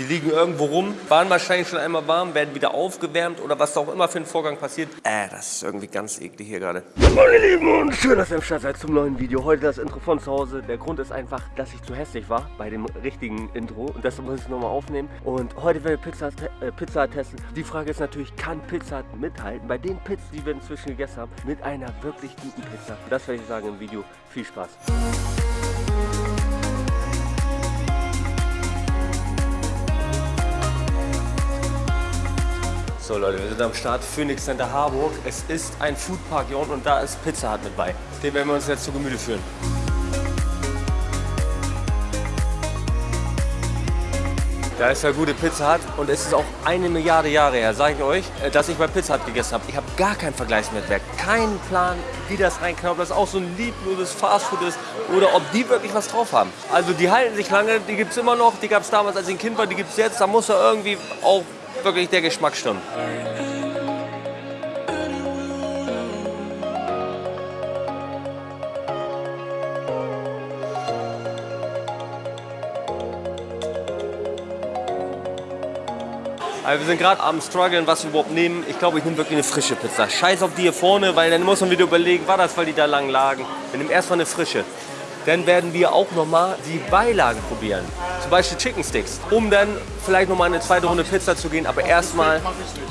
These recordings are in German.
Die liegen irgendwo rum, waren wahrscheinlich schon einmal warm, werden wieder aufgewärmt oder was auch immer für ein Vorgang passiert. Äh, das ist irgendwie ganz eklig hier gerade. Meine Lieben und schön, dass ihr im Start seid zum neuen Video. Heute das Intro von zu Hause. Der Grund ist einfach, dass ich zu hässlich war bei dem richtigen Intro und deshalb muss ich es nochmal aufnehmen. Und heute werden wir Pizza, äh, Pizza testen. Die Frage ist natürlich, kann Pizza mithalten bei den Pizzen, die wir inzwischen gegessen haben, mit einer wirklich guten Pizza? Das werde ich sagen im Video. Viel Spaß. So Leute, wir sind am Start, Phoenix Center Harburg. Es ist ein Foodpark hier unten und da ist Pizza Hut mit bei. Den werden wir uns jetzt zu Gemüte führen. Da ist ja gute Pizza Hut und es ist auch eine Milliarde Jahre her, sage ich euch, äh, dass ich bei Pizza Hut gegessen habe. Ich habe gar keinen Vergleichswertwerk, keinen Plan, wie das reinknallt, ob das auch so ein liebloses Fastfood ist oder ob die wirklich was drauf haben. Also die halten sich lange, die gibt es immer noch, die gab es damals, als ich ein Kind war, die gibt es jetzt. Da muss ja irgendwie auch wirklich der Geschmack stimmt. Wir sind gerade am struggeln, was wir überhaupt nehmen. Ich glaube, ich nehme wirklich eine frische Pizza. Scheiß auf die hier vorne, weil dann muss man wieder überlegen, war das, weil die da lang lagen. Wir nehmen erstmal eine frische. Dann werden wir auch nochmal die Beilagen probieren. Zum Beispiel Chicken Sticks, um dann vielleicht nochmal eine zweite Runde Pizza zu gehen. Aber erstmal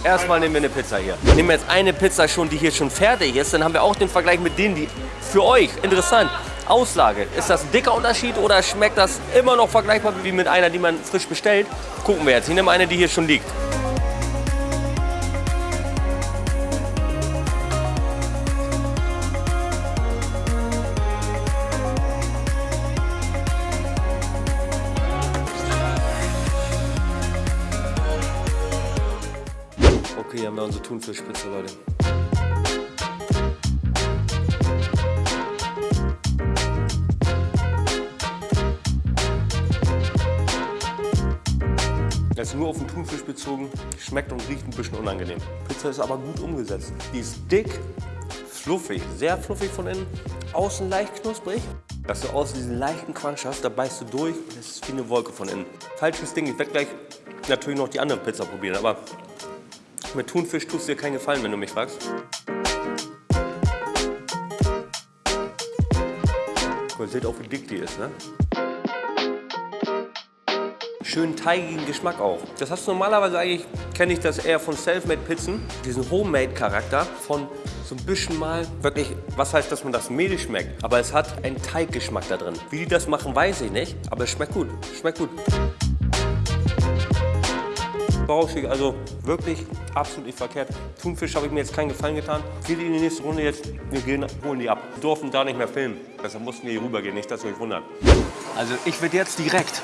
erstmal nehmen wir eine Pizza hier. Nehmen wir jetzt eine Pizza schon, die hier schon fertig ist. Dann haben wir auch den Vergleich mit denen, die für euch interessant Auslage. Ist das ein dicker Unterschied oder schmeckt das immer noch vergleichbar wie mit einer, die man frisch bestellt? Gucken wir jetzt. Ich nehme eine, die hier schon liegt. Okay, hier haben wir unsere Thunfischspitze, Leute. Ist nur auf den Thunfisch bezogen, schmeckt und riecht ein bisschen unangenehm. Pizza ist aber gut umgesetzt. Die ist dick, fluffig, sehr fluffig von innen, außen leicht knusprig. Dass du außen diesen leichten Crunch hast, da beißt du durch und es ist wie eine Wolke von innen. Falsches Ding, ich werde gleich natürlich noch die andere Pizza probieren, aber mit Thunfisch tust du dir keinen Gefallen, wenn du mich fragst. Ihr seht auch, wie dick die ist, ne? Schön teigigen Geschmack auch. Das hast du normalerweise eigentlich, kenne ich das eher von Selfmade-Pizzen. Diesen Homemade-Charakter von so ein bisschen mal wirklich, was heißt, dass man das Mehl schmeckt. Aber es hat einen Teiggeschmack da drin. Wie die das machen, weiß ich nicht. Aber es schmeckt gut. Schmeckt gut. Bauschig, also wirklich absolut nicht verkehrt. Thunfisch habe ich mir jetzt keinen Gefallen getan. Geht in die nächste Runde jetzt, wir gehen, holen die ab. Wir durften da nicht mehr filmen. Deshalb mussten wir hier rübergehen, nicht, dass ihr euch wundert. Also ich werde jetzt direkt,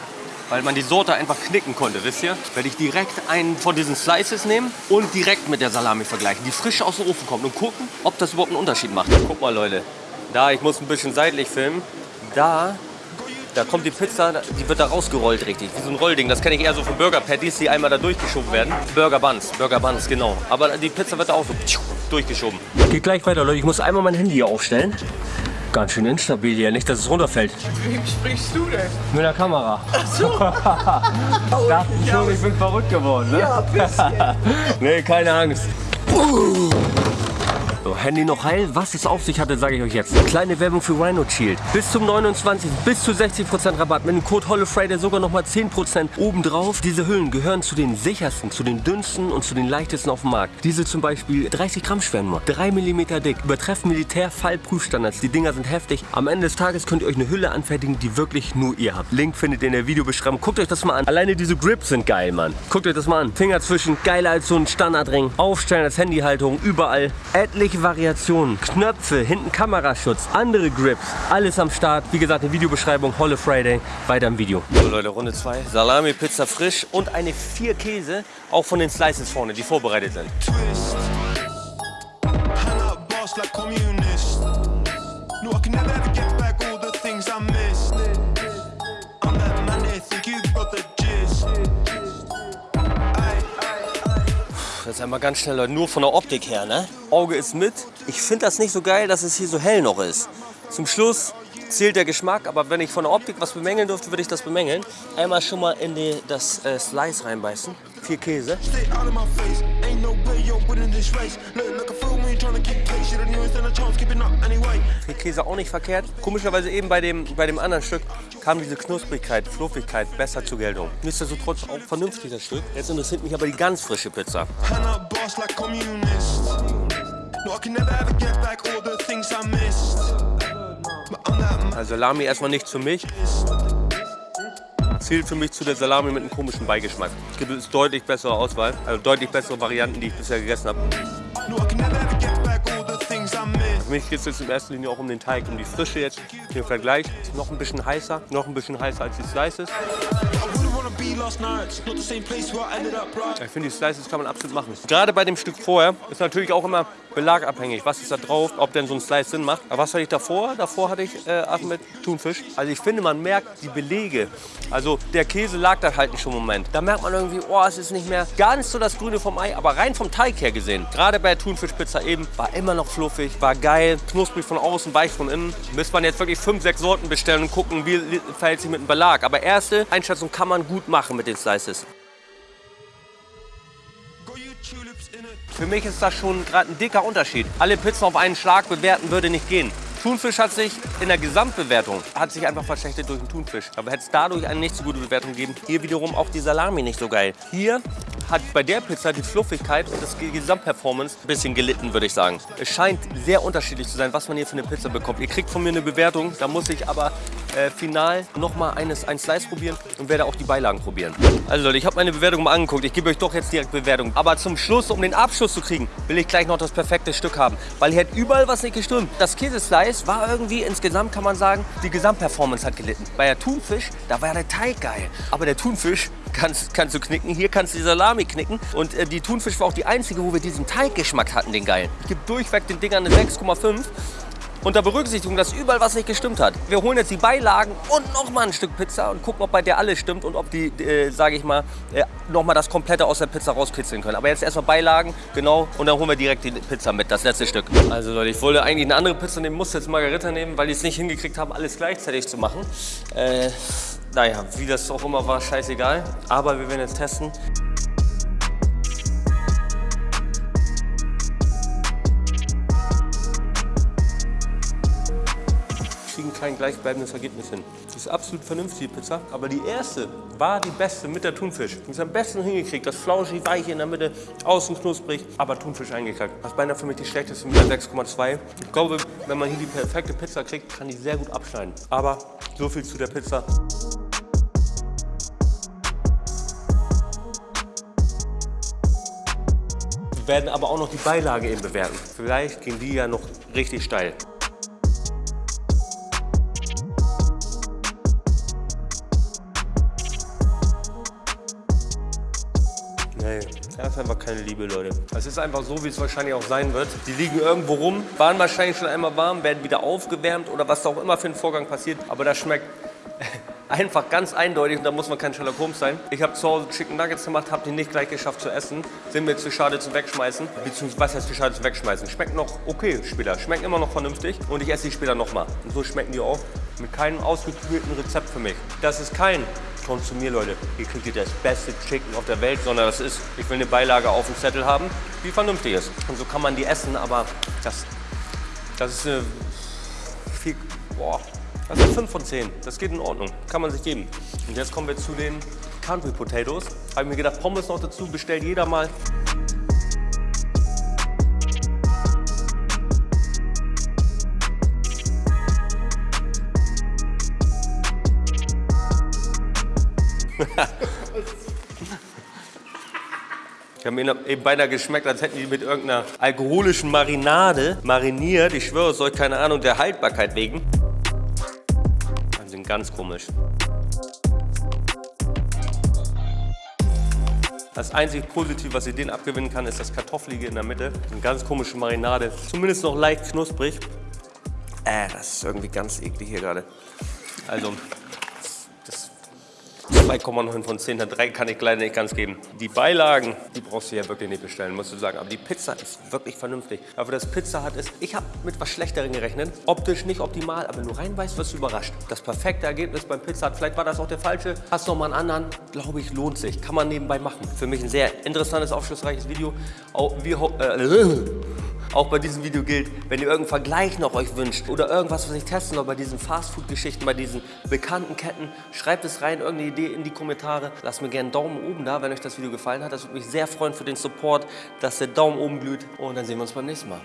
weil man die Sorte einfach knicken konnte, wisst ihr, werde ich direkt einen von diesen Slices nehmen und direkt mit der Salami vergleichen, die frisch aus dem Ofen kommt und gucken, ob das überhaupt einen Unterschied macht. Guck mal Leute, da, ich muss ein bisschen seitlich filmen, da da kommt die Pizza, die wird da rausgerollt richtig, wie so ein Rollding. Das kenne ich eher so von Burger Patties, die einmal da durchgeschoben werden. Burger Buns, Burger Buns, genau. Aber die Pizza wird da auch so durchgeschoben. Geht gleich weiter, Leute. Ich muss einmal mein Handy hier aufstellen. Ganz schön instabil hier, nicht, dass es runterfällt. Wem sprichst du denn? Mit der Kamera. Ach so. Dachten schon, ich bin verrückt geworden, ne? Ja, ein bisschen. nee, keine Angst. Uh. So, Handy noch heil. Was es auf sich hatte, sage ich euch jetzt. Kleine Werbung für Rhino Shield. Bis zum 29. bis zu 60% Rabatt. Mit dem Code HOLLOFRIDAY sogar nochmal 10% obendrauf. Diese Hüllen gehören zu den sichersten, zu den dünnsten und zu den leichtesten auf dem Markt. Diese zum Beispiel 30 Gramm schwer nur. 3 mm dick. Übertreffen Militär-Fallprüfstandards. Die Dinger sind heftig. Am Ende des Tages könnt ihr euch eine Hülle anfertigen, die wirklich nur ihr habt. Link findet ihr in der Videobeschreibung. Guckt euch das mal an. Alleine diese Grips sind geil, Mann. Guckt euch das mal an. Finger zwischen. Geiler als so ein Standardring. Aufstellen als Handyhaltung. Überall. Etliche Variationen. Knöpfe. Hinten Kameraschutz. Andere Grips. Alles am Start. Wie gesagt, in der Videobeschreibung. Holle Friday. Weiter im Video. So Leute, Runde 2. Salami, Pizza frisch und eine vier Käse. Auch von den Slices vorne, die vorbereitet sind. twist. Jetzt einmal ganz schnell, Leute, nur von der Optik her, ne? Auge ist mit. Ich finde das nicht so geil, dass es hier so hell noch ist. Zum Schluss zählt der Geschmack, aber wenn ich von der Optik was bemängeln dürfte, würde ich das bemängeln. Einmal schon mal in die, das äh, Slice reinbeißen. Viel Käse. Viel Käse auch nicht verkehrt. Komischerweise eben bei dem, bei dem anderen Stück kam diese Knusprigkeit, Fluffigkeit besser zur Geltung. Nichtsdestotrotz auch vernünftig das Stück. Jetzt interessiert mich aber die ganz frische Pizza. Also Salami erstmal nicht für mich. Zählt für mich zu der Salami mit einem komischen Beigeschmack. Es gibt deutlich bessere Auswahl, also deutlich bessere Varianten, die ich bisher gegessen habe. Für mich geht es jetzt in erster Linie auch um den Teig, um die Frische jetzt. Im Vergleich ist noch ein bisschen heißer, noch ein bisschen heißer als die Slices. Ich finde, die Slices kann man absolut machen. Gerade bei dem Stück vorher ist natürlich auch immer belagabhängig. Was ist da drauf, ob denn so ein Slice Sinn macht. Aber was hatte ich davor? Davor hatte ich äh, Ahmed Thunfisch. Also ich finde, man merkt die Belege. Also der Käse lag da halt nicht schon einen Moment. Da merkt man irgendwie, oh, es ist nicht mehr ganz so das Grüne vom Ei. Aber rein vom Teig her gesehen, gerade bei der Thunfischpizza eben, war immer noch fluffig, war geil, knusprig von außen, weich von innen. Müsste man jetzt wirklich fünf, sechs Sorten bestellen und gucken, wie verhält sich mit dem Belag. Aber erste Einschätzung kann man gut machen mit den Slices. Für mich ist das schon gerade ein dicker Unterschied. Alle Pizzen auf einen Schlag bewerten würde nicht gehen. Thunfisch hat sich in der Gesamtbewertung hat sich einfach verschlechtert durch den Thunfisch. Aber hätte es dadurch eine nicht so gute Bewertung gegeben. Hier wiederum auch die Salami nicht so geil. Hier hat bei der Pizza die Fluffigkeit und das Gesamtperformance ein bisschen gelitten, würde ich sagen. Es scheint sehr unterschiedlich zu sein, was man hier für eine Pizza bekommt. Ihr kriegt von mir eine Bewertung, da muss ich aber äh, final nochmal ein Slice probieren und werde auch die Beilagen probieren. Also Leute, ich habe meine Bewertung mal angeguckt. Ich gebe euch doch jetzt direkt Bewertung. Aber zum Schluss, um den Abschluss zu kriegen, will ich gleich noch das perfekte Stück haben. Weil hier hat überall was nicht gestimmt. Das Käseslice war irgendwie insgesamt, kann man sagen, die Gesamtperformance hat gelitten. Bei der Thunfisch, da war der Teig geil. Aber der Thunfisch kannst, kannst du knicken. Hier kannst du die Salami knicken. Und äh, die Thunfisch war auch die einzige, wo wir diesen Teiggeschmack hatten, den geilen. Ich gebe durchweg den Dingern eine 6,5. Unter Berücksichtigung, dass überall was nicht gestimmt hat. Wir holen jetzt die Beilagen und nochmal ein Stück Pizza und gucken, ob bei der alles stimmt und ob die, äh, sage ich mal, äh, nochmal das Komplette aus der Pizza rauskitzeln können. Aber jetzt erstmal Beilagen, genau, und dann holen wir direkt die Pizza mit, das letzte Stück. Also Leute, ich wollte eigentlich eine andere Pizza nehmen, musste jetzt Margarita nehmen, weil die es nicht hingekriegt haben, alles gleichzeitig zu machen. Äh, naja, wie das auch immer war, scheißegal. Aber wir werden jetzt testen. Kein gleichbleibendes Ergebnis hin. Die ist absolut vernünftig, die Pizza. Aber die erste war die beste mit der Thunfisch. Die ist am besten hingekriegt. Das flauschig, weich in der Mitte, außen knusprig, aber Thunfisch eingekackt. Das ist beinahe für mich die schlechteste mit der 6,2. Ich glaube, wenn man hier die perfekte Pizza kriegt, kann die sehr gut abschneiden. Aber so viel zu der Pizza. Wir werden aber auch noch die Beilage eben bewerten. Vielleicht gehen die ja noch richtig steil. Nee, das ist einfach keine Liebe, Leute. Es ist einfach so, wie es wahrscheinlich auch sein wird. Die liegen irgendwo rum, waren wahrscheinlich schon einmal warm, werden wieder aufgewärmt oder was auch immer für ein Vorgang passiert. Aber das schmeckt einfach ganz eindeutig und da muss man kein Sherlock Holmes sein. Ich habe zu Hause Chicken Nuggets gemacht, habe die nicht gleich geschafft zu essen. Sind mir zu schade zu wegschmeißen. Beziehungsweise, was heißt zu schade zu wegschmeißen? Schmeckt noch okay später, schmecken immer noch vernünftig und ich esse die später nochmal. Und so schmecken die auch. Mit keinem ausgeklügelten Rezept für mich. Das ist kein kommt zu mir, Leute. Hier kriegt ihr das beste Chicken auf der Welt, sondern das ist, ich will eine Beilage auf dem Zettel haben, die vernünftig ist. Und so kann man die essen, aber das, das ist eine viel, boah, das ist 5 von 10. Das geht in Ordnung, kann man sich geben. Und jetzt kommen wir zu den Country Potatoes. Habe ich mir gedacht, Pommes noch dazu, bestellt jeder mal. Ich habe mir eben beinahe geschmeckt, als hätten die mit irgendeiner alkoholischen Marinade mariniert. Ich schwöre, es soll keine Ahnung der Haltbarkeit wegen. Die sind ganz komisch. Das einzig Positive, was ich denen abgewinnen kann, ist das Kartoffelige in der Mitte. Eine ganz komische Marinade. Zumindest noch leicht knusprig. Äh, das ist irgendwie ganz eklig hier gerade. Also, 2,9 von 10. Eine 3 kann ich leider nicht ganz geben. Die Beilagen, die brauchst du ja wirklich nicht bestellen, musst du sagen. Aber die Pizza ist wirklich vernünftig. Aber das Pizza hat ist, ich habe mit was Schlechterem gerechnet. Optisch nicht optimal, aber wenn du reinbeißt, wirst du überrascht. Das perfekte Ergebnis beim Pizza Hut, vielleicht war das auch der falsche. Hast noch mal einen anderen, glaube ich, lohnt sich. Kann man nebenbei machen. Für mich ein sehr interessantes, aufschlussreiches Video. Auch, wir, äh, auch bei diesem Video gilt, wenn ihr irgendeinen Vergleich noch euch wünscht oder irgendwas, was ich testen soll bei diesen Fastfood-Geschichten, bei diesen bekannten Ketten, schreibt es rein, irgendeine Idee in die Kommentare. Lasst mir gerne einen Daumen oben da, wenn euch das Video gefallen hat. Das würde mich sehr freuen für den Support, dass der Daumen oben glüht. Und dann sehen wir uns beim nächsten Mal.